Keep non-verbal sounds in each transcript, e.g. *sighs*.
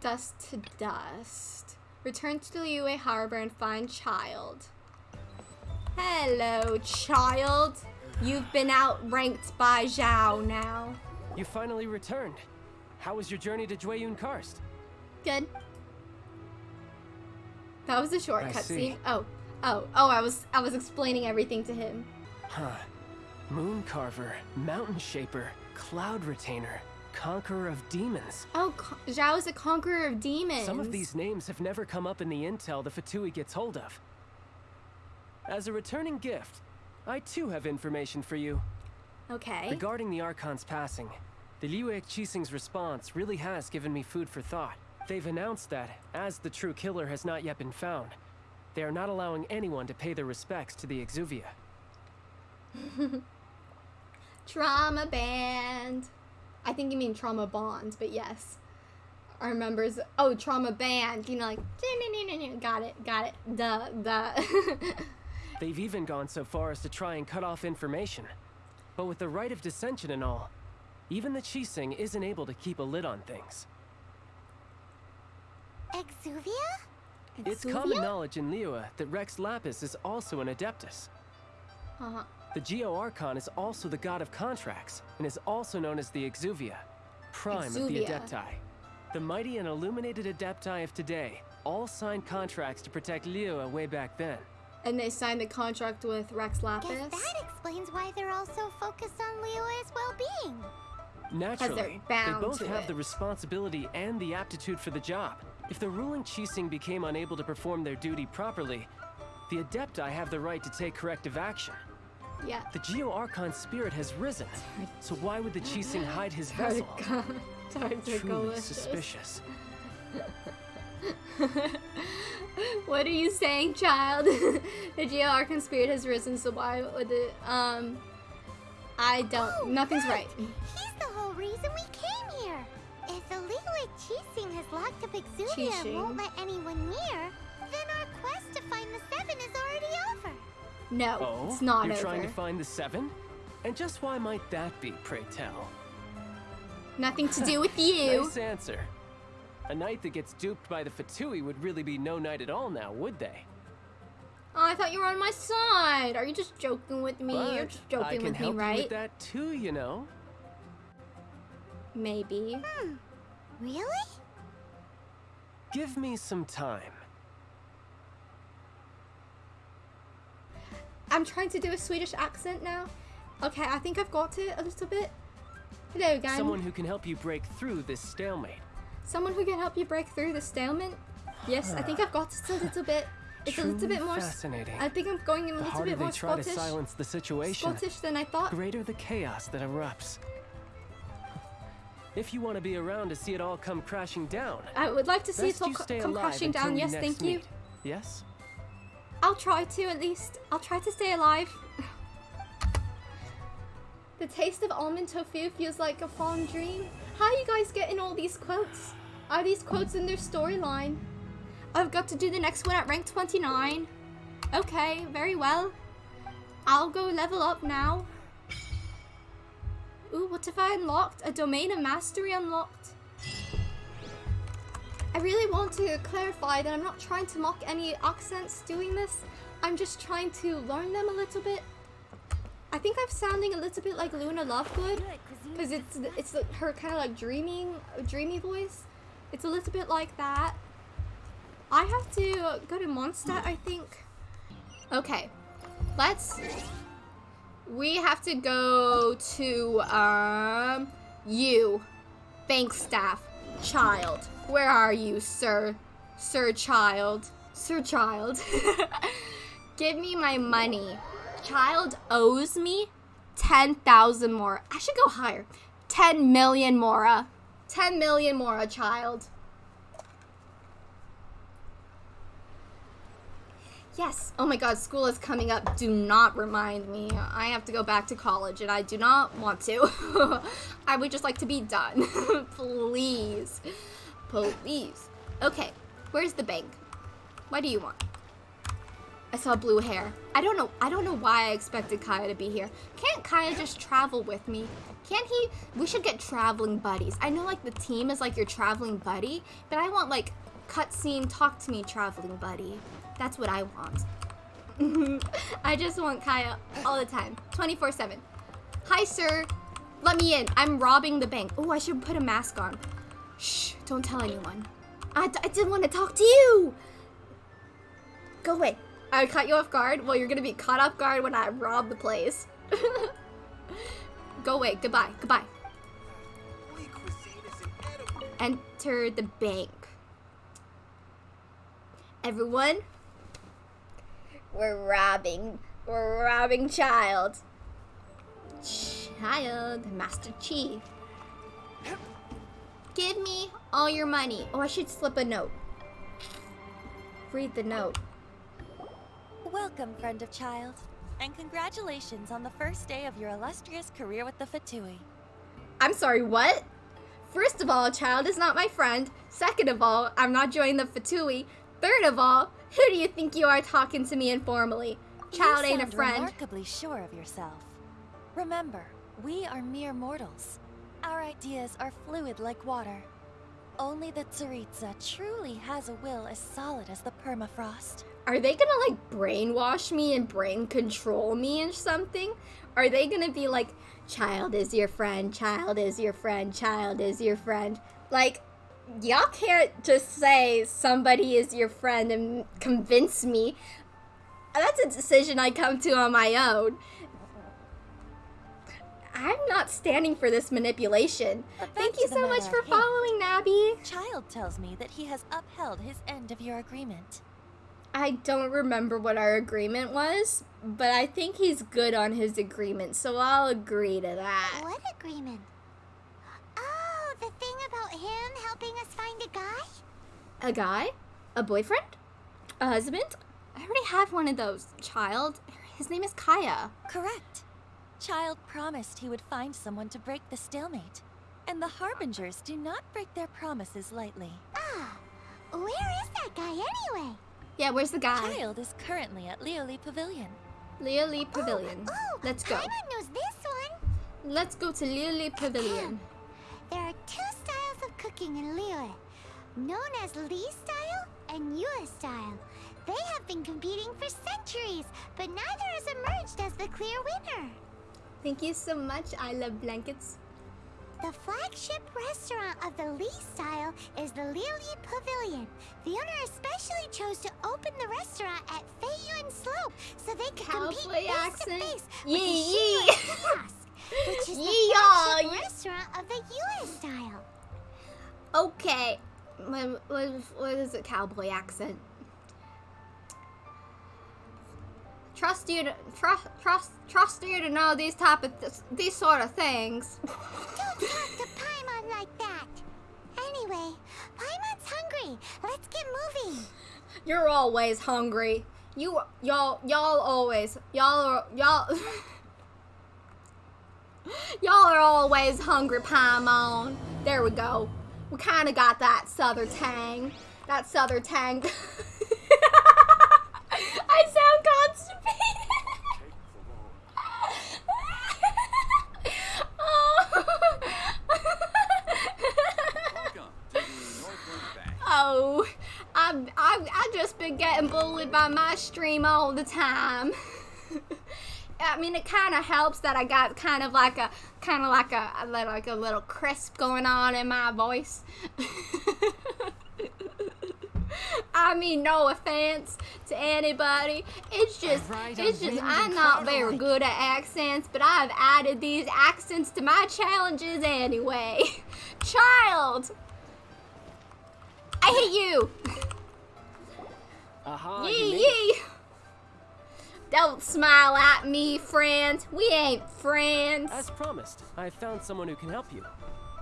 Dust to dust. Return to Liyue Harbor and find Childe. Hello, child. You've been outranked by Zhao now. You finally returned. How was your journey to Jueyun Karst? Good. That was a short cutscene. Oh, oh, oh! I was, I was explaining everything to him. Huh. Moon Carver, Mountain Shaper, Cloud Retainer, Conqueror of Demons. Oh, Zhao is a conqueror of demons. Some of these names have never come up in the intel the Fatui gets hold of. As a returning gift, I too have information for you. Okay. Regarding the Archon's passing, the Liyue Qixing's response really has given me food for thought. They've announced that, as the true killer has not yet been found, they are not allowing anyone to pay their respects to the Exuvia. *laughs* Trauma band. I think you mean trauma bond, but yes. Our members. Oh, trauma band. You know, like. Got it. Got it. Duh. Duh. *laughs* They've even gone so far as to try and cut off information. But with the right of dissension and all, even the Qixing isn't able to keep a lid on things. Exuvia? It's common knowledge in Liyue that Rex Lapis is also an Adeptus. Uh-huh. The Geoarchon is also the god of contracts, and is also known as the Exuvia, prime of the Exuvia. Adepti. The mighty and illuminated Adepti of today all signed contracts to protect Liyue way back then. And they signed the contract with Rex Lapis. Guess that explains why they're all so focused on Liyue's well-being. Naturally, they both have it. the responsibility and the aptitude for the job. If the ruling Qixing became unable to perform their duty properly, the Adepti have the right to take corrective action. Yeah. The Geo Archon *laughs* *laughs* *laughs* spirit has risen, so why would the Qixing hide his vessel? Truly Delicious. suspicious. what are you saying, child? the Geo Archon spirit has risen, so why would it? Um, I don't. Oh, nothing's good. right. He's the whole reason we came here. If the Liyue Qixing has locked up Exuvia and won't let anyone near, then our quest to find the Seven is already over. No, Oh, it's not you're over. trying to find the Seven? And just why might that be, pray tell? Nothing to do *laughs* with you. Nice answer. A knight that gets duped by the Fatui would really be no knight at all now, would they? Oh, I thought you were on my side. Are you just joking with me? You're But just I joking can with me, help you right? with that too, you know. Maybe. Hmm. Really? Give me some time. I'm trying to do a Swedish accent now. Okay, I think I've got it a little bit. Hello again. Someone who can help you break through this stalemate. Someone who can help you break through the stalemate. Yes, I think I've got it a little bit. It's a little bit more. fascinating. I think I'm going in a little bit they more try to Scottish. silence the situation, Scottish than I thought. greater the chaos that erupts. If you want to be around to see it all come crashing down, I would like to see best it all co- come crashing down. Yes, thank you. Yes? I'll try to at least. I'll try to stay alive. the taste of almond tofu feels like a fond dream. How are you guys getting all these quotes? Are these quotes in their storyline? I've got to do the next one at rank 29. Okay, very well. I'll go level up now. Ooh, what if I unlocked? A domain of mastery unlocked. I really want to clarify that I'm not trying to mock any accents doing this. I'm just trying to learn them a little bit. I think I'm sounding a little bit like Luna Lovegood because it's it's her kind of like dreaming dreamy voice. It's a little bit like that. I have to go to Mondstadt, I think. Okay, let's. We have to go to um you, bank staff, child. Where are you, sir? Sir Child. Sir Child. *laughs* Give me my money. Child owes me 10,000 more. I should go higher. 10 million Mora. Uh. 10 million Mora, uh, child. Yes. Oh my god, school is coming up. Do not remind me. I have to go back to college and I do not want to. *laughs* I would just like to be done. *laughs* Please. Please. Okay. Where's the bank? What do you want? I saw blue hair. I don't know. I don't know why I expected Kaeya to be here. Can't Kaeya just travel with me? Can't he? We should get traveling buddies. I know like the team is like your traveling buddy, but I want like cutscene talk to me traveling buddy. That's what I want. *laughs* I just want Kaeya all the time, 24 7. Hi, sir. Let me in. I'm robbing the bank. Oh, I should put a mask on. Shh, don't tell anyone. I, I didn't want to talk to you. Go away. I caught you off guard. Well, you're gonna be caught off guard when I rob the place. *laughs* Go away. Goodbye. Goodbye. Enter the bank. Everyone, we're robbing. We're robbing child. Child, Master Chief. Give me all your money. Oh, I should slip a note. Read the note. Welcome, friend of Childe, and congratulations on the first day of your illustrious career with the Fatui. I'm sorry, what? First of all, child is not my friend. Second of all, I'm not joining the Fatui. Third of all, who do you think you are talking to me informally? Child ain't a friend. remarkably sure of yourself. Remember, we are mere mortals. Our ideas are fluid like water. Only the Tsaritsa truly has a will as solid as the permafrost. Are they gonna like brainwash me and brain control me and something? Are they gonna be like, child is your friend, child is your friend, child is your friend? Like, y'all can't just say somebody is your friend and convince me. That's a decision I come to on my own. I'm not standing for this manipulation. Thank you so much for following, Nabby. Childe tells me that he has upheld his end of your agreement. I don't remember what our agreement was, but I think he's good on his agreement, so I'll agree to that. What agreement? Oh, the thing about him helping us find a guy? A guy? A boyfriend? A husband? I already have one of those. Child. His name is Kaeya. Correct. Childe promised he would find someone to break the stalemate. And the Harbingers do not break their promises lightly. Ah, where is that guy anyway? Yeah, where's the guy? Childe is currently at Liuli Pavilion. Liuli Pavilion. Oh, oh, Let's go. Paimon knows this one. Let's go to Liuli Pavilion. There are two styles of cooking in Liyue, known as Li style and Yue style. They have been competing for centuries, but neither has emerged as the clear winner. Thank you so much. I love blankets. The flagship restaurant of the Li style is the Liuli Pavilion. The owner especially chose to open the restaurant at Feiyun Slope so they could compete Cowboy face to face with Yee, the yee. Kiosk, which is the flagship yee. restaurant of the Yue style. Okay. What, what, what is a cowboy accent? Trust you to trust trust trust you to know these type of th- these sort of things. Don't talk to Paimon like that. Anyway, Paimon's hungry. Let's get moving. You're always hungry. You y'all y'all always y'all are y'all *laughs* y'all are always hungry, Paimon. There we go. We kind of got that southern tang. That southern tang. *laughs* I sound constipated. oh, I've, I've, i just been bullied by my stream all the time. *laughs* I mean, it kind of helps that I got kind of like a, kind of like a, like a little crisp going on in my voice. *laughs* I mean, no offense to anybody. It's just, Right, it's I'm just, I'm not very alike. good at accents, but I've added these accents to my challenges anyway. *laughs* Child! I hate you! Aha, you Yee yee! Don't smile at me, friend. We ain't friends. As promised, I found someone who can help you.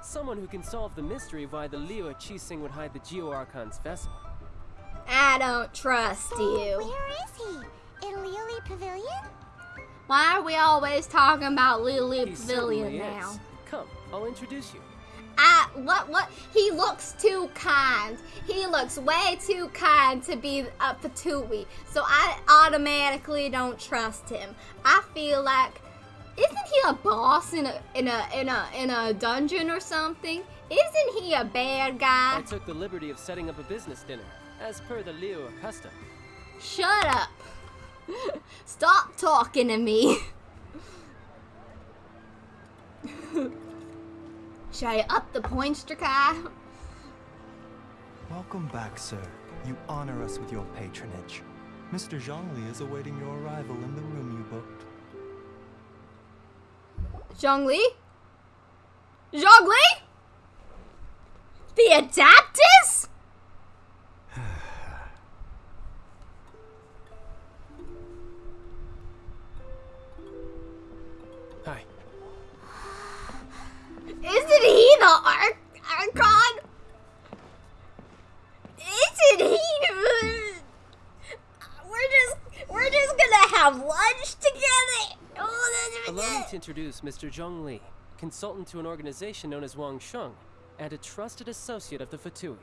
Someone who can solve the mystery of why the Liyue Qixing would hide the Geo Archon's vessel. I don't trust So, you. where is he? In Liuli Pavilion? Why are we always talking about Lulu He Pavilion certainly now? is. Come, I'll introduce you. I what what he looks too kind. He looks way too kind to be a Fatui. So I automatically don't trust him. I feel like isn't he a boss in a in a in a in a dungeon or something? Isn't he a bad guy? I took the liberty of setting up a business dinner, as per the Liyue custom. Shut up. *laughs* Stop talking to me. *laughs* Should I up the points, Drakai? Welcome back, sir. You honor us with your patronage. Mr. Zhongli is awaiting your arrival in the room you booked. Zhongli? Zhongli? The Adeptus? Introduce Mr. Zhong Li, consultant to an organization known as Wang Sheng, and a trusted associate of the Fatui.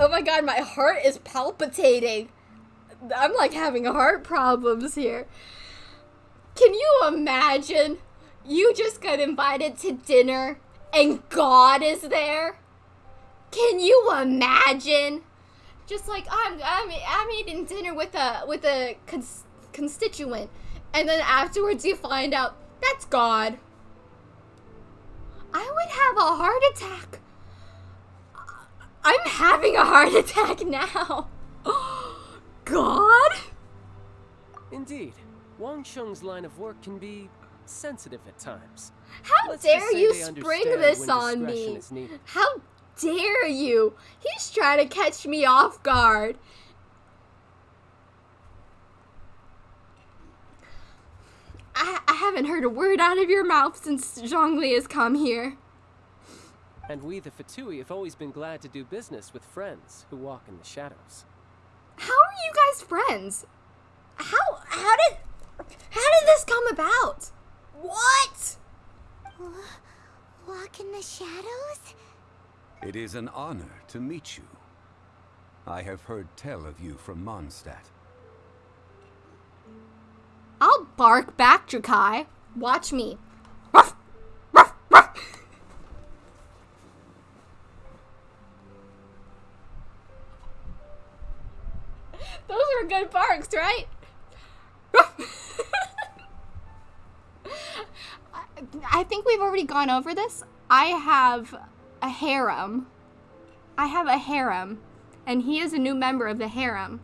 Oh my god, my heart is palpitating. I'm like having heart problems here. Can you imagine? You just got invited to dinner and God is there? Can you imagine? Just like I'm I'm I'm eating dinner with a with a cons- constituent and then afterwards you find out that's God. I would have a heart attack. I'm having a heart *laughs* attack now. *gasps* God? Indeed, Wang Sheng's line of work can be sensitive at times. How Let's dare you spring this on me? How dare you? He's trying to catch me off guard. I, I haven't heard a word out of your mouth since Zhongli has come here. And we, the Fatui, have always been glad to do business with friends who walk in the shadows. How are you guys friends? How how did how did this come about? What? Walk in the shadows? It is an honor to meet you. I have heard tell of you from Mondstadt. I'll bark back, Drakai. Watch me. Ruff, ruff, ruff. *laughs* Those are good barks, right? I- *laughs* I think we've already gone over this. I have a harem. I have a harem, and he is a new member of the harem.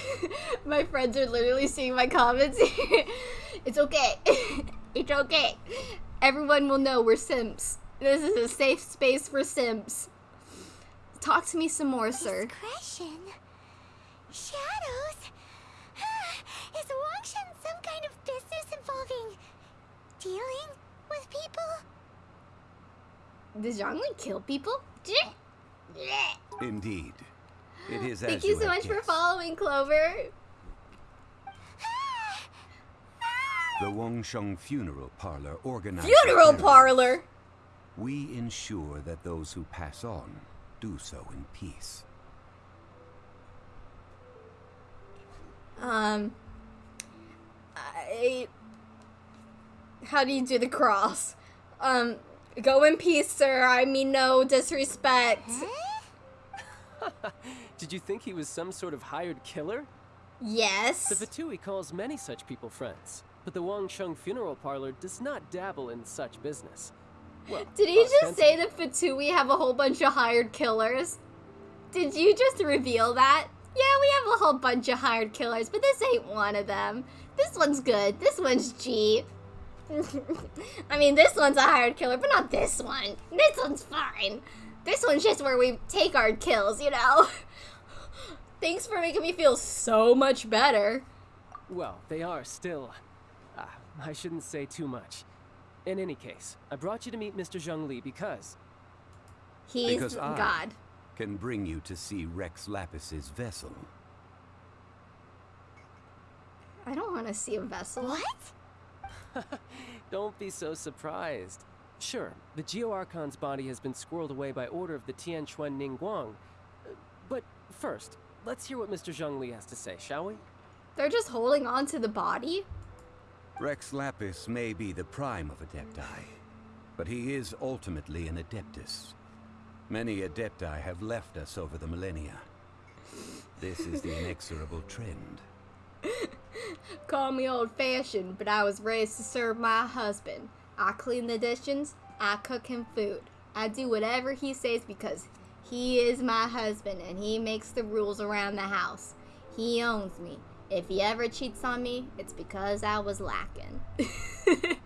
*laughs* my friends are literally seeing my comments. *laughs* it's okay. *laughs* it's okay. Everyone will know we're simps. This is a safe space for simps. Talk to me some more, sir. Discretion? Shadows? *sighs* Is Wangsheng some kind of business involving dealing with people? Does Zhongli kill people? Indeed. It is Thank as you so have much for following, Clover. The Wangsheng Funeral Parlor organizes Funeral funerals. parlor. We ensure that those who pass on do so in peace. Um, I. How do you do the cross? Um, go in peace, sir. I mean no disrespect. *laughs* Did you think he was some sort of hired killer? Yes. The Fatui calls many such people friends, but the Wangsheng Funeral Parlor does not dabble in such business. Well, Did he uh, just say that Fatui have a whole bunch of hired killers? Did you just reveal that? Yeah, we have a whole bunch of hired killers, but this ain't one of them. This one's good. This one's G. *laughs* I mean, this one's a hired killer, but not this one. This one's fine. This one's just where we take our kills, you know? *laughs* Thanks for making me feel so much better. Well, they are still. Ah, I shouldn't say too much. In any case, I brought you to meet Mr. Zhongli because He's Because I- God. Can bring you to see Rex Lapis's vessel. I don't want to see a vessel. What? *laughs* Don't be so surprised. Sure, the Geoarchon's body has been squirreled away by order of the Tianquan Ningguang. Uh, But first, let's hear what Mr. Zhongli has to say, shall we? They're just holding on to the body. Rex Lapis may be the prime of Adepti, but he is ultimately an Adeptus. Many Adepti have left us over the millennia. This is the inexorable trend. *laughs* Call me old fashioned, but I was raised to serve my husband. I clean the dishes, I cook him food. I do whatever he says because he is my husband and he makes the rules around the house. He owns me. If he ever cheats on me, it's because I was lacking. *laughs*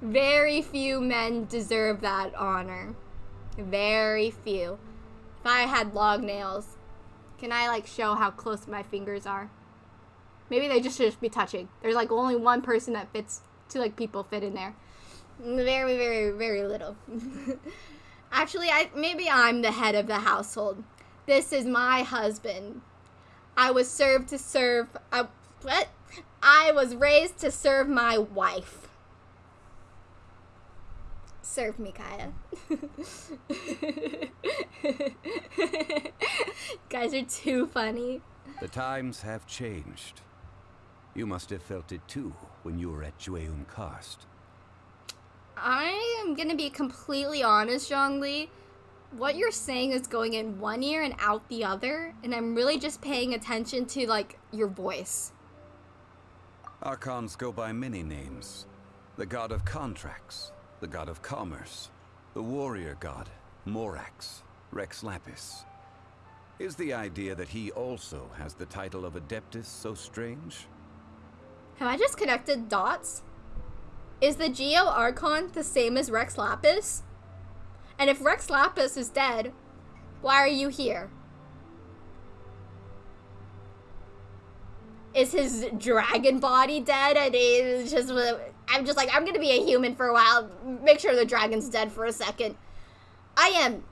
Very few men deserve that honor. Very few. If I had long nails, can I like show how close my fingers are? Maybe they just should just be touching. There's like only one person that fits, two like people fit in there. Very, very, very little. *laughs* Actually, I maybe I'm the head of the household. This is my husband. I was served to serve. I, what? I was raised to serve my wife. Serve me, Kaeya. *laughs* Guys are too funny. The times have changed. You must have felt it too when you were at Jueyun Karst. I am gonna be completely honest, Zhongli. What you're saying is going in one ear and out the other, and I'm really just paying attention to like your voice. Archons go by many names. The god of contracts, the god of commerce, the warrior god, Morax, Rex Lapis. Is the idea that he also has the title of Adeptus so strange? Have I just connected dots? Is the Geo Archon the same as Rex Lapis? And if Rex Lapis is dead, why are you here? Is his dragon body dead? And he's just, I'm just like, I'm gonna be a human for a while. Make sure the dragon's dead for a second. I am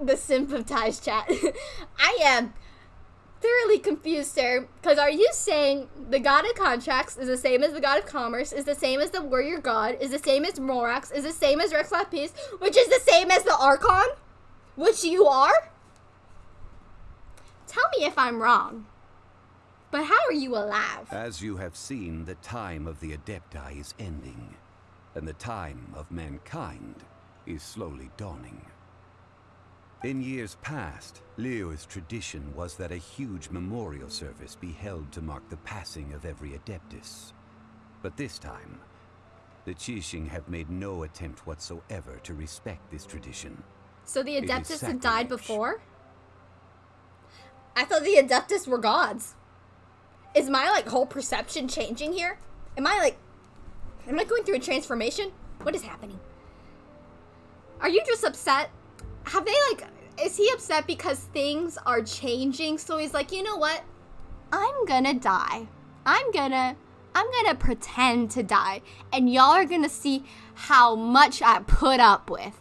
the sympathize chat. *laughs* I am thoroughly confused, sir. Because are you saying the god of contracts is the same as the god of commerce, is the same as the warrior god, is the same as Morax, is the same as Rex Lapis, which is the same as the Archon? Which you are? Tell me if I'm wrong. But how are you alive? As you have seen, the time of the Adepti is ending, and the time of mankind is slowly dawning. In years past, Liyue's tradition was that a huge memorial service be held to mark the passing of every Adeptus. But this time, the Qixing have made no attempt whatsoever to respect this tradition. So the Adeptus had died before? I thought the Adeptus were gods. Is my like whole perception changing here? Am I like am I going through a transformation? What is happening? Are you just upset? Have they like is he upset because things are changing? So he's like, "You know what? I'm gonna die. I'm gonna I'm gonna pretend to die and y'all are gonna see how much I put up with."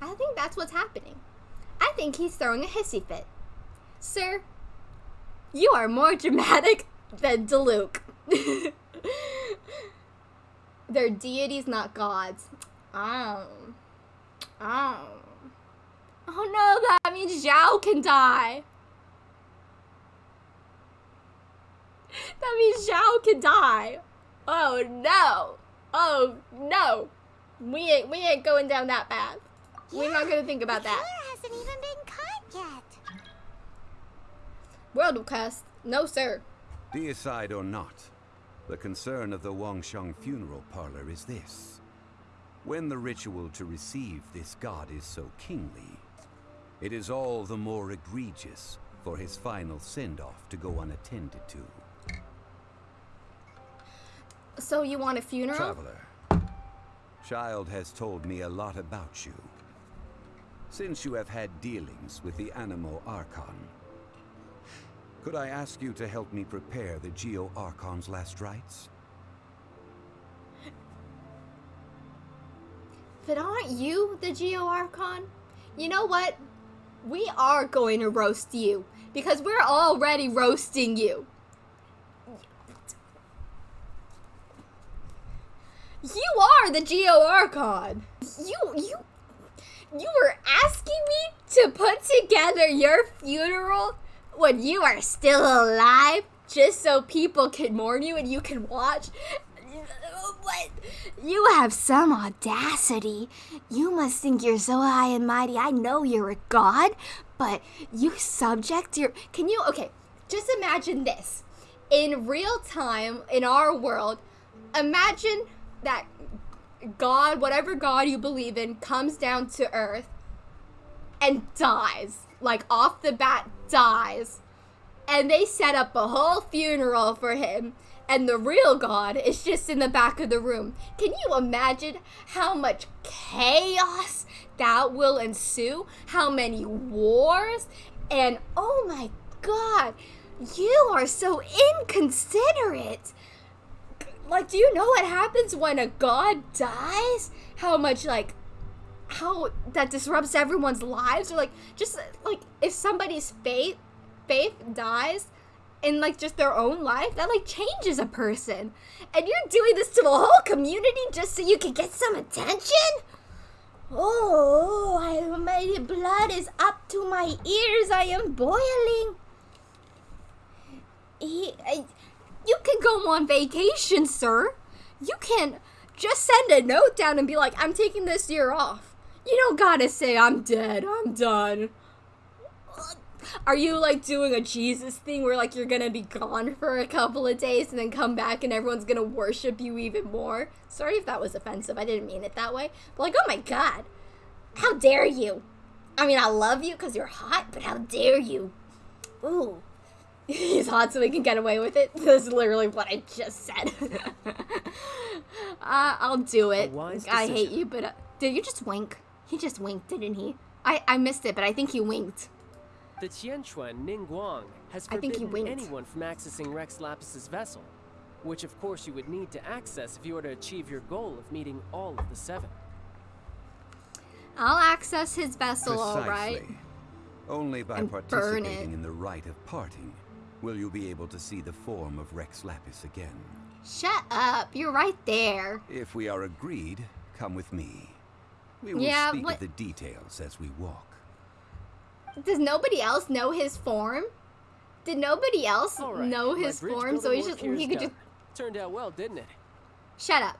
I think that's what's happening. I think he's throwing a hissy fit. Sir, you are more dramatic than Diluc. *laughs* They're deities, not gods. Oh. Oh. Oh no, that means Zhao can die. That means Zhao can die. Oh no. Oh no. We ain't we ain't going down that path. We're not gonna think about the that. hasn't even been caught yet. World of Quest. No sir. Deicide or not, the concern of the Wangsheng funeral parlor is this. When the ritual to receive this god is so kingly, it is all the more egregious for his final send-off to go unattended to. So you want a funeral? Traveler, Childe has told me a lot about you. Since you have had dealings with the Anemo Archon, could I ask you to help me prepare the Geo Archon's last rites? But aren't you the Geo Archon? You know what? We are going to roast you. because we're already roasting you. You are the Geo Archon. You you you were asking me to put together your funeral when you are still alive just so people can mourn you and you can watch. What? You have some audacity. You must think you're so high and mighty. I know you're a god, but you subject your. Can you. Okay, just imagine this. In real time, in our world, imagine that God, whatever God you believe in, comes down to earth and dies. Like off the bat, dies. And they set up a whole funeral for him. And the real God is just in the back of the room. Can you imagine how much chaos that will ensue? How many wars? And oh my God, you are so inconsiderate like do you know what happens when a god dies how much like how that disrupts everyone's lives or like just like if somebody's faith faith dies in like just their own life that like changes a person and you're doing this to a whole community just so you can get some attention oh I, my blood is up to my ears i am boiling he, I, you can go on vacation, sir. You can just send a note down and be like, I'm taking this year off. You don't gotta say, I'm dead, I'm done. Are you like doing a Jesus thing where like you're gonna be gone for a couple of days and then come back and everyone's gonna worship you even more? Sorry if that was offensive, I didn't mean it that way. But like, oh my god, how dare you? I mean, I love you because you're hot, but how dare you? Ooh. *laughs* He's hot so he can get away with it. *laughs* That's literally what I just said. *laughs* uh, I'll do it. I hate you, but uh, did you just wink? He just winked, didn't he? I, I missed it, but I think he winked. The Tianquan Ningguang has I think he forbidden anyone from accessing Rex Lapis's vessel, which of course you would need to access if you were to achieve your goal of meeting all of the seven. I'll access his vessel, alright. Precisely. Only by And participating in the rite of parting will you be able to see the form of Rex Lapis again. Shut up, you're right there. If we are agreed, come with me. We will Yeah, speak of the details as we walk. Does nobody else know his form? Did nobody else right, know his form? So he's just he could just Turned out well, didn't it? shut up.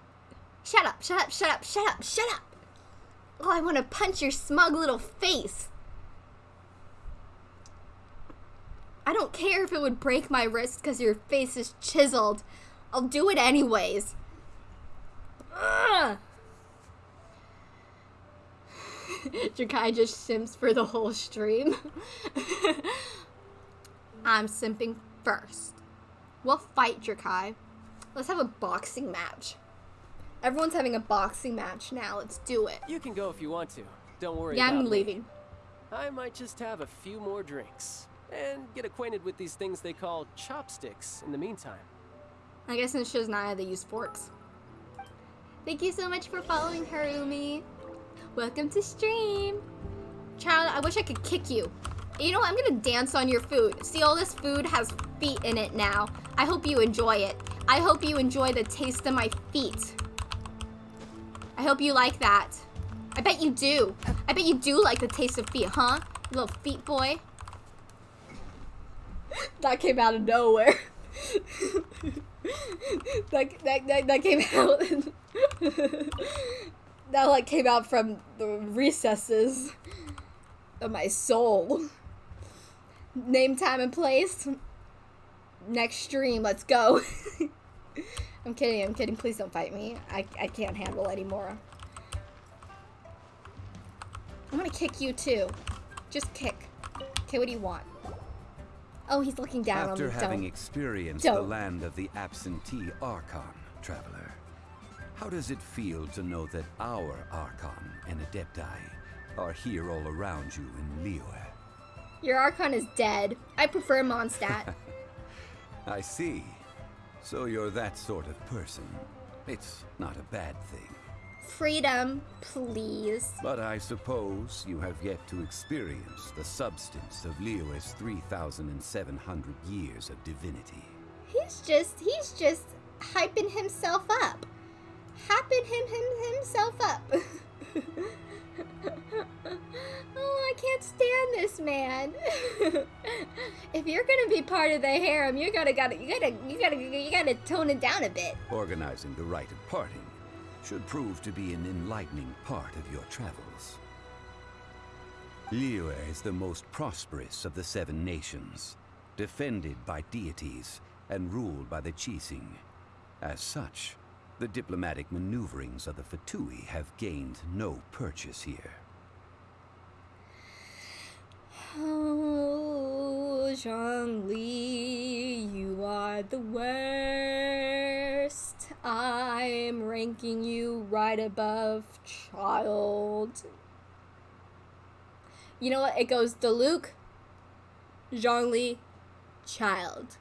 Shut up, shut up, shut up, shut up, shut up. Oh, I want to punch your smug little face. I don't care if it would break my wrist because your face is chiseled. I'll do it anyways. Ugh. *laughs* Jakai just simps for the whole stream. *laughs* I'm simping first. We'll fight Drakai. Let's have a boxing match. Everyone's having a boxing match now. Let's do it. You can go if you want to. Don't worry Yeah, I'm me. leaving. I might just have a few more drinks and get acquainted with these things they call chopsticks in the meantime. I guess in Shiznaya they use forks. Thank you so much for following Harumi. Welcome to stream. Child, I wish I could kick you. You know what? I'm gonna dance on your food. See, all this food has feet in it now. I hope you enjoy it. I hope you enjoy the taste of my feet. I hope you like that. I bet you do. I bet you do like the taste of feet, huh? You little feet boy. *laughs* that came out of nowhere. *laughs* that, that, that, that came out. *laughs* that like came out from the recesses of my soul. Name, time, and place. Next stream, let's go. *laughs* I'm kidding, I'm kidding. Please don't fight me. I, I can't handle anymore. I'm gonna kick you too. Just kick. Okay, what do you want? Oh, he's looking down After on me. having Don't. experienced the Don't. land of the absentee Archon, traveler, how does it feel to know that our Archon and Adepti are here all around you in Liyue? Your Archon is dead. I prefer Mondstadt. *laughs* I see. So you're that sort of person. It's not a bad thing. Freedom, please. But I suppose you have yet to experience the substance of Liyue's 3,700 years of divinity. He's just he's just hyping himself up. Hyping him, him himself up. *laughs* oh, I can't stand this man. *laughs* if you're gonna be part of the harem, you gotta gotta you gotta you gotta you gotta tone it down a bit. Organizing the rite of parting should prove to be an enlightening part of your travels. Liyue is the most prosperous of the seven nations, defended by deities and ruled by the Qixing. As such, the diplomatic maneuverings of the Fatui have gained no purchase here. Oh, Zhongli, you are the worst. I'm ranking you right above child. You know what? It goes to Luke, Zhongli, child.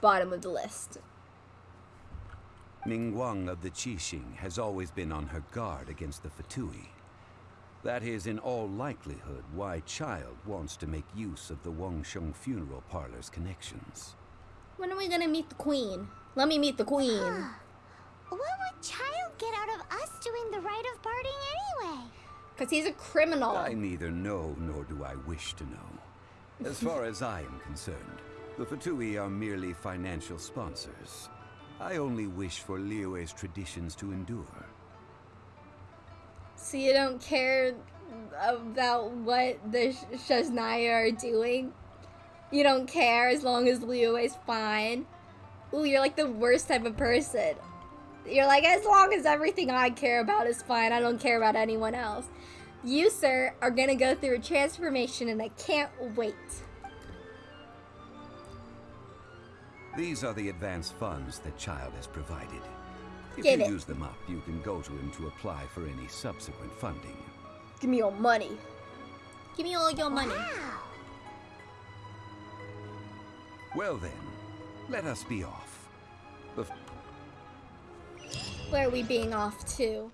Bottom of the list. Ningguang of the Qixing has always been on her guard against the Fatui. That is in all likelihood why Childe wants to make use of the Wangsheng funeral parlor's connections. When are we gonna meet the queen? Let me meet the queen. What would Childe get out of us doing the rite of parting anyway? Because he's a criminal. I neither know nor do I wish to know. As far as I am concerned, the Fatui are merely financial sponsors. I only wish for Liyue's traditions to endure. So you don't care about what the Sh- Shaznaya are doing? You don't care as long as Liyue is fine? Ooh, you're like the worst type of person. You're like, as long as everything I care about is fine, I don't care about anyone else. You, sir, are gonna go through a transformation and I can't wait. These are the advance funds that Childe has provided. If Give you it. use them up, you can go to him to apply for any subsequent funding. Give me your money. Give me all your money. Wow. Well then, let us be off. The Where are we being off to?